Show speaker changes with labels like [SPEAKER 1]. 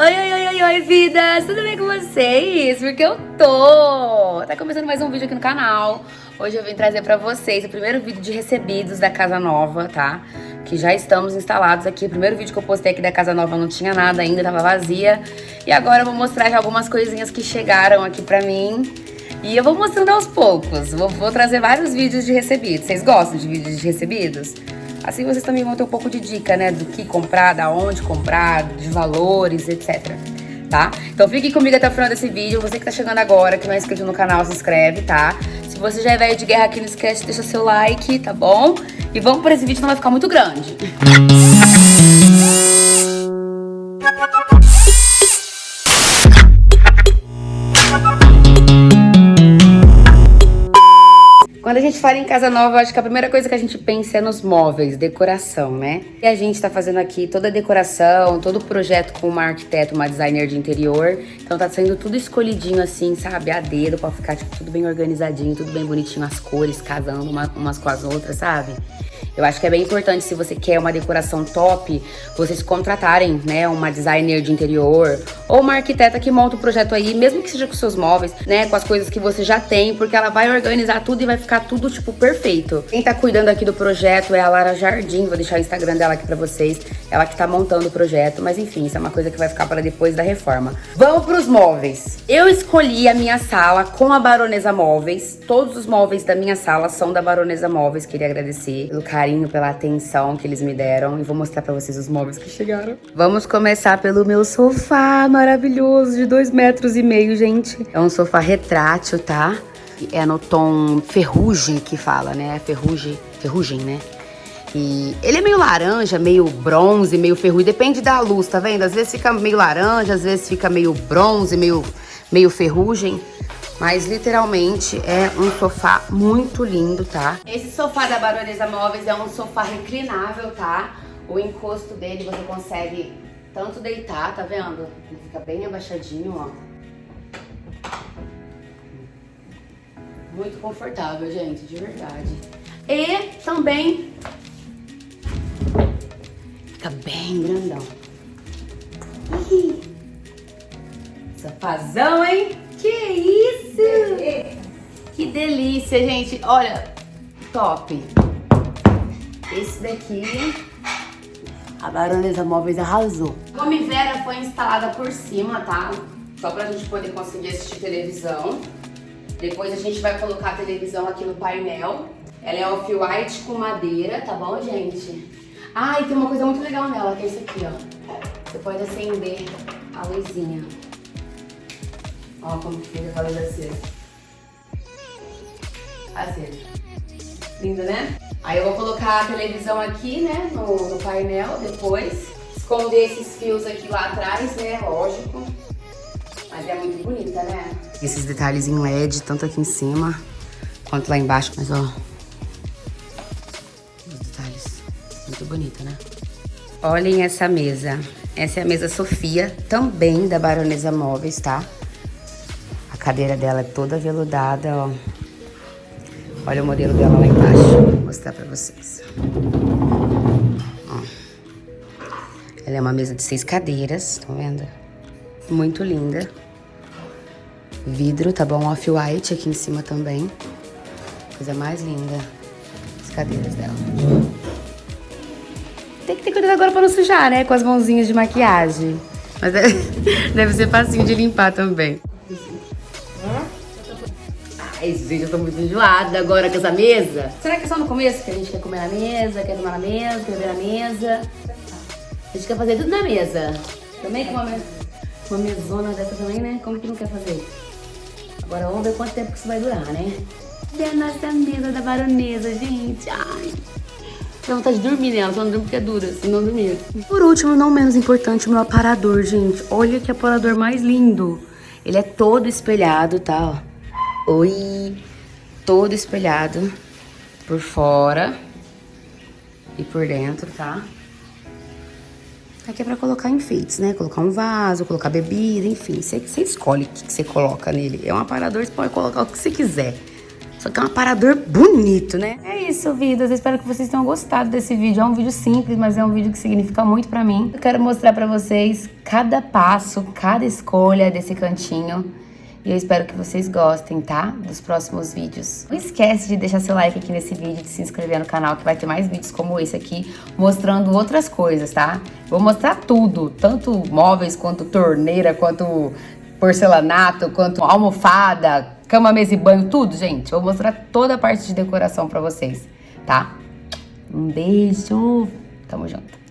[SPEAKER 1] Oi, oi, oi, oi, oi, vidas! Tudo bem com vocês? Porque eu tô! Tá começando mais um vídeo aqui no canal. Hoje eu vim trazer pra vocês o primeiro vídeo de recebidos da Casa Nova, tá? Que já estamos instalados aqui. O primeiro vídeo que eu postei aqui da Casa Nova não tinha nada ainda, tava vazia. E agora eu vou mostrar algumas coisinhas que chegaram aqui pra mim. E eu vou mostrando aos poucos. Vou, vou trazer vários vídeos de recebidos. Vocês gostam de vídeos de recebidos? Assim vocês também vão ter um pouco de dica, né? Do que comprar, da onde comprar, de valores, etc. Tá? Então fique comigo até o final desse vídeo. Você que tá chegando agora, que não é inscrito no canal, se inscreve, tá? Se você já é velho de guerra aqui, não esquece de deixar seu like, tá bom? E vamos para esse vídeo, não vai ficar muito grande. Quando a gente fala em casa nova, acho que a primeira coisa que a gente pensa é nos móveis, decoração, né? E a gente tá fazendo aqui toda a decoração, todo o projeto com uma arquiteta, uma designer de interior. Então tá sendo tudo escolhidinho assim, sabe? A dedo, pra ficar tipo, tudo bem organizadinho, tudo bem bonitinho, as cores casando uma, umas com as outras, sabe? Eu acho que é bem importante, se você quer uma decoração top, vocês contratarem, né, uma designer de interior ou uma arquiteta que monta o projeto aí, mesmo que seja com seus móveis, né, com as coisas que você já tem, porque ela vai organizar tudo e vai ficar tudo, tipo, perfeito. Quem tá cuidando aqui do projeto é a Lara Jardim, vou deixar o Instagram dela aqui pra vocês, ela que tá montando o projeto, mas enfim, isso é uma coisa que vai ficar para depois da reforma. Vamos pros móveis. Eu escolhi a minha sala com a Baronesa Móveis, todos os móveis da minha sala são da Baronesa Móveis, queria agradecer pelo carinho, pela atenção que eles me deram. E vou mostrar pra vocês os móveis que chegaram. Vamos começar pelo meu sofá maravilhoso de dois metros e meio, gente. É um sofá retrátil, tá? É no tom ferrugem que fala, né? Ferrugem, ferrugem, né? E ele é meio laranja, meio bronze, meio ferrugem. Depende da luz, tá vendo? Às vezes fica meio laranja, às vezes fica meio bronze, meio, meio ferrugem. Mas literalmente é um sofá muito lindo, tá? Esse sofá da Baronesa Móveis é um sofá reclinável, tá? O encosto dele você consegue tanto deitar, tá vendo? Ele fica bem abaixadinho, ó. Muito confortável, gente, de verdade. E também fica bem grandão. Ih, hein? Que isso! Que delícia, gente. Olha, top. Esse daqui, a Baronesa Móveis arrasou. A Gomivera foi instalada por cima, tá? Só pra gente poder conseguir assistir televisão. Depois a gente vai colocar a televisão aqui no painel. Ela é off-white com madeira, tá bom, gente? Ah, e tem uma coisa muito legal nela, que é isso aqui, ó. Você pode acender a luzinha. Ó como fica com a luz acesa. Acesa. Lindo, né? Aí eu vou colocar a televisão aqui, né, no, no painel depois. Esconder esses fios aqui lá atrás, né, lógico. Mas é muito bonita, né? Esses detalhes em LED, tanto aqui em cima quanto lá embaixo. Mas, ó, os detalhes. Muito bonita, né? Olhem essa mesa. Essa é a mesa Sofia, também da Baronesa Móveis, tá? cadeira dela é toda veludada, ó. Olha o modelo dela lá embaixo. Vou mostrar pra vocês. Ó. Ela é uma mesa de seis cadeiras, estão vendo? Muito linda. Vidro, tá bom? Off-white aqui em cima também. Coisa mais linda. As cadeiras dela. Tem que ter cuidado agora pra não sujar, né? Com as mãozinhas de maquiagem. Mas deve ser facinho de limpar também. Ai, gente, eu tô muito enjoada agora com essa mesa. Será que é só no começo que a gente quer comer na mesa, quer tomar na mesa, quer beber na mesa? A gente quer fazer tudo na mesa. Também com uma, uma mesona dessa também, né? Como que não quer fazer? Agora vamos ver quanto tempo que isso vai durar, né? E a nossa mesa da baronesa, gente. Ai. Dá vontade de dormir nela, só não durmo porque é dura, se não dormir. Por último, não menos importante, o meu aparador, gente. Olha que aparador mais lindo. Ele é todo espelhado, tá? Oi, todo espelhado por fora e por dentro, tá? Aqui é pra colocar enfeites, né? Colocar um vaso, colocar bebida, enfim. Você, você escolhe o que você coloca nele. É um aparador, você pode colocar o que você quiser. Só que é um aparador bonito, né? É isso, vidas. Eu espero que vocês tenham gostado desse vídeo. É um vídeo simples, mas é um vídeo que significa muito pra mim. Eu quero mostrar pra vocês cada passo, cada escolha desse cantinho. E eu espero que vocês gostem, tá? Dos próximos vídeos. Não esquece de deixar seu like aqui nesse vídeo, de se inscrever no canal, que vai ter mais vídeos como esse aqui, mostrando outras coisas, tá? Vou mostrar tudo, tanto móveis, quanto torneira, quanto porcelanato, quanto almofada, cama, mesa e banho, tudo, gente. Vou mostrar toda a parte de decoração pra vocês, tá? Um beijo, tamo junto.